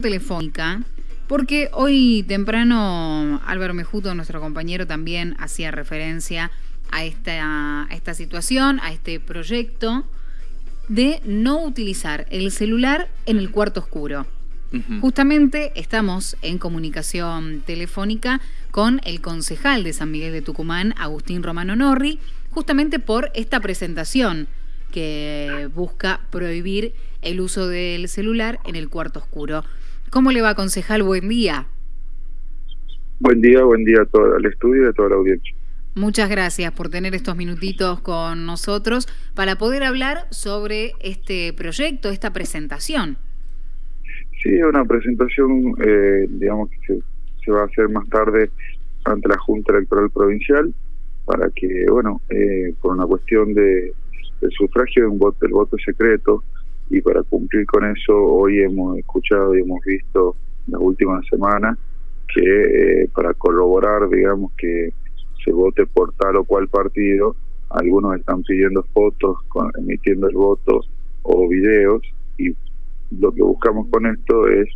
telefónica, porque hoy temprano Álvaro Mejuto, nuestro compañero, también hacía referencia a esta, a esta situación, a este proyecto de no utilizar el celular en el cuarto oscuro. Justamente estamos en comunicación telefónica con el concejal de San Miguel de Tucumán, Agustín Romano Norri, justamente por esta presentación que busca prohibir el uso del celular en el cuarto oscuro. ¿Cómo le va, concejal? Buen día. Buen día, buen día a todo el estudio y a toda la audiencia. Muchas gracias por tener estos minutitos con nosotros para poder hablar sobre este proyecto, esta presentación. Sí, una presentación, eh, digamos que se, va a hacer más tarde ante la Junta Electoral Provincial para que, bueno, eh, por una cuestión de, sufragio de un voto, el voto secreto, y para cumplir con eso hoy hemos escuchado y hemos visto las últimas semanas que eh, para corroborar digamos que se vote por tal o cual partido algunos están pidiendo fotos emitiendo el voto o videos y lo que buscamos con esto es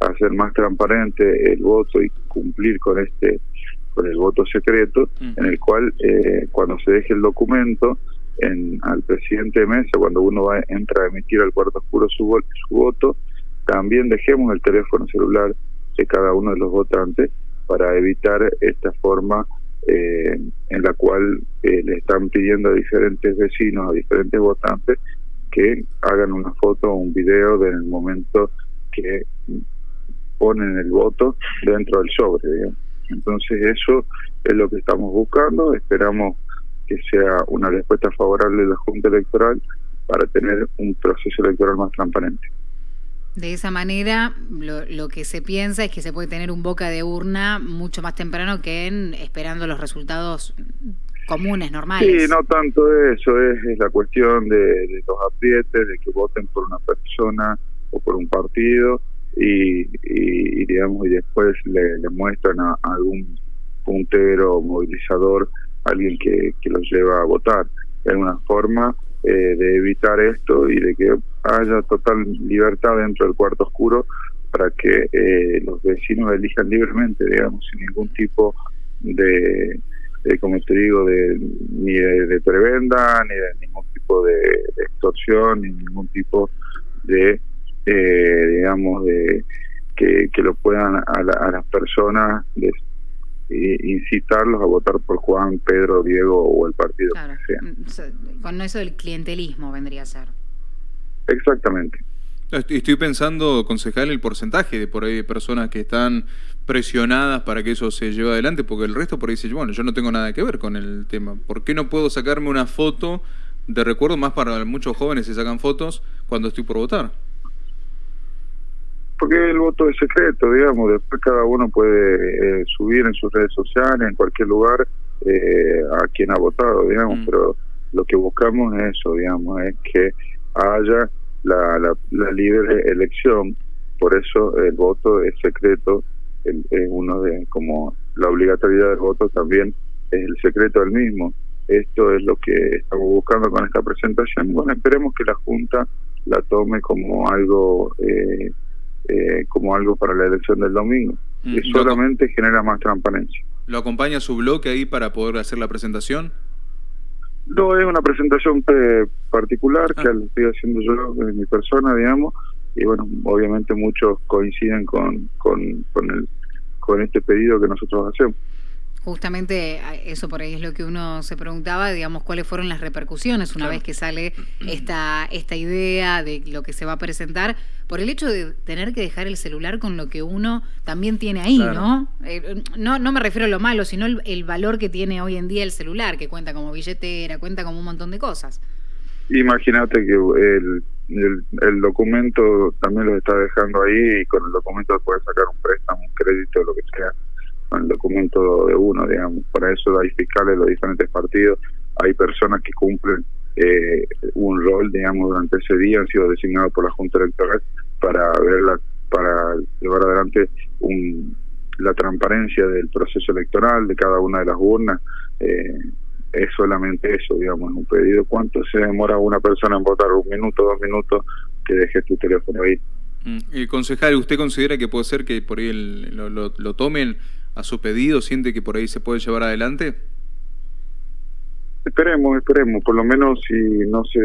hacer más transparente el voto y cumplir con este con el voto secreto en el cual eh, cuando se deje el documento en, al presidente de mesa cuando uno va, entra a emitir al cuarto oscuro su, su voto, también dejemos el teléfono celular de cada uno de los votantes para evitar esta forma eh, en la cual eh, le están pidiendo a diferentes vecinos, a diferentes votantes, que hagan una foto o un video del momento que ponen el voto dentro del sobre. Entonces eso es lo que estamos buscando, esperamos que sea una respuesta favorable de la Junta Electoral para tener un proceso electoral más transparente. De esa manera, lo, lo, que se piensa es que se puede tener un boca de urna mucho más temprano que en esperando los resultados comunes, normales. Sí, no tanto eso, es, la cuestión de, los aprietes, de que voten por una persona o por un partido y, y, digamos y después le, le muestran a algún puntero movilizador alguien que, que los lleva a votar. Es una forma eh, de evitar esto y de que haya total libertad dentro del cuarto oscuro para que eh, los vecinos elijan libremente, digamos, sin ningún tipo de, como te digo, de, ni de, prebenda, ni de ningún tipo de, extorsión, ni ningún tipo de, eh, digamos, de que, que lo puedan a, a las personas les incitarlos a votar por Juan, Pedro, Diego o el partido que sea. Mm, con eso del clientelismo vendría a ser. Exactamente. Estoy pensando, concejal, el porcentaje de por ahí de personas que están presionadas para que eso se lleve adelante, porque el resto por ahí dice, bueno, yo no tengo nada que ver con el tema. ¿Por qué no puedo sacarme una foto de recuerdo? Más para muchos jóvenes se sacan fotos cuando estoy por votar porque el voto es secreto, digamos, después cada uno puede eh, subir en sus redes sociales, en cualquier lugar, eh, a quien ha votado, digamos, mm. pero lo que buscamos es eso, digamos, es que haya la, la, libre elección, por eso el voto es secreto, es uno de, como la obligatoriedad del voto también es el secreto del mismo. Esto es lo que estamos buscando con esta presentación. Bueno, esperemos que la Junta la tome como algo eh, eh, como algo para la elección del domingo. Mm, y solamente genera más transparencia. ¿Lo acompaña su bloque ahí para poder hacer la presentación? No, es una presentación eh, particular que ah. la estoy haciendo yo en mi persona, digamos, y bueno, obviamente muchos coinciden con, con, con, el, con este pedido que nosotros hacemos. Justamente eso por ahí es lo que uno se preguntaba, digamos, cuáles fueron las repercusiones una vez que sale esta, esta idea de lo que se va a presentar, por el hecho de tener que dejar el celular con lo que uno también tiene ahí, ¿no? Eh, ¿no? No me refiero a lo malo, sino el, valor que tiene hoy en día el celular, que cuenta como billetera, cuenta como un montón de cosas. Imagínate que el, el, documento también lo está dejando ahí y con el documento puede sacar un préstamo, un crédito, lo que sea el documento de uno, digamos. Para eso hay fiscales de los diferentes partidos, hay personas que cumplen eh, un rol, digamos, durante ese día, han sido designados por la Junta Electoral para ver para llevar adelante un, la transparencia del proceso electoral de cada una de las urnas. Eh, es solamente eso, digamos, un pedido. ¿Cuánto se demora una persona en votar? ¿Un minuto, dos minutos? Que dejes tu teléfono ahí. Mm. concejal, ¿usted considera que puede ser que por ahí lo, lo, tomen a su pedido? ¿Siente que por ahí se puede llevar adelante? Esperemos, esperemos. Por lo menos si no se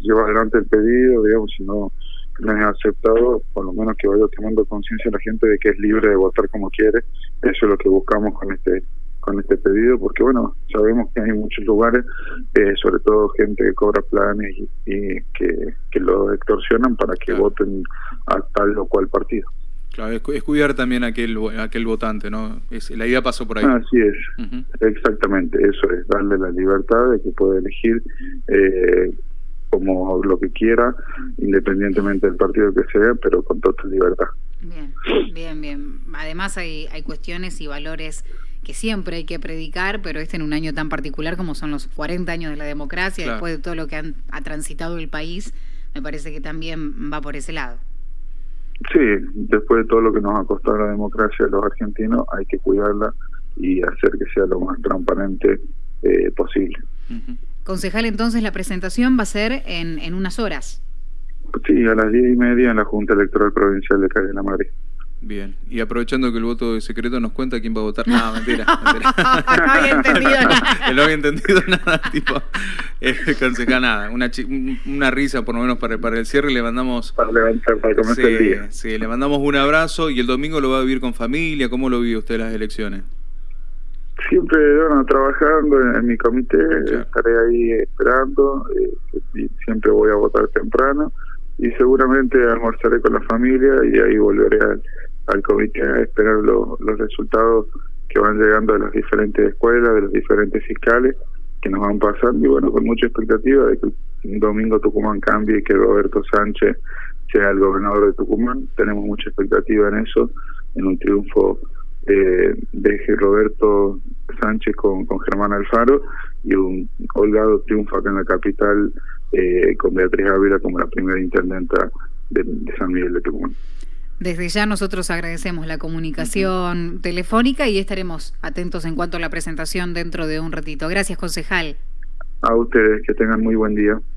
lleva adelante el pedido, digamos, si no, no es aceptado, por lo menos que vaya tomando conciencia la gente de que es libre de votar como quiere. Eso es lo que buscamos con este con este pedido, porque bueno, sabemos que hay muchos lugares, eh, sobre todo gente que cobra planes y, que, que lo extorsionan para que voten a tal o cual partido. Claro, es, cuidar también a aquel, aquel votante, ¿no? Es, la idea pasó por ahí. Así es, exactamente, eso es, darle la libertad de que pueda elegir eh, como lo que quiera, independientemente del partido que sea, pero con total libertad. Bien, bien, bien. Además hay, hay cuestiones y valores que siempre hay que predicar, pero este en un año tan particular como son los 40 años de la democracia, después de todo lo que ha transitado el país, me parece que también va por ese lado. Sí, después de todo lo que nos ha costado la democracia de los argentinos, hay que cuidarla y hacer que sea lo más transparente eh, posible. Concejal, entonces la presentación va a ser en, en unas horas. Sí, a las diez y media en la Junta Electoral Provincial de Calle de la Madrid. Bien, y aprovechando que el voto de secreto nos cuenta quién va a votar. No, mentira. no había entendido nada. no había entendido nada, tipo, eh, nada. Una, una risa por lo menos para, para el cierre le mandamos... Para levantar, para comenzar el día. Sí, le mandamos un abrazo y el domingo lo va a vivir con familia. ¿Cómo lo vive usted las elecciones? Siempre, bueno, trabajando en, mi comité, estaré ahí esperando, eh, siempre voy a votar temprano y seguramente almorzaré con la familia y ahí volveré al, al comité a esperar los resultados que van llegando de las diferentes escuelas, de los diferentes fiscales que nos van pasando y bueno, con mucha expectativa de que el domingo Tucumán cambie y que Roberto Sánchez sea el gobernador de Tucumán. Tenemos mucha expectativa en eso, en un triunfo eh, de Roberto Sánchez con, con Germán Alfaro y un holgado triunfo acá en la capital eh, con Beatriz Ávila como la primera intendenta de, San Miguel de Tucumán. Desde ya nosotros agradecemos la comunicación telefónica y estaremos atentos en cuanto a la presentación dentro de un ratito. Gracias, concejal. A ustedes, que tengan muy buen día.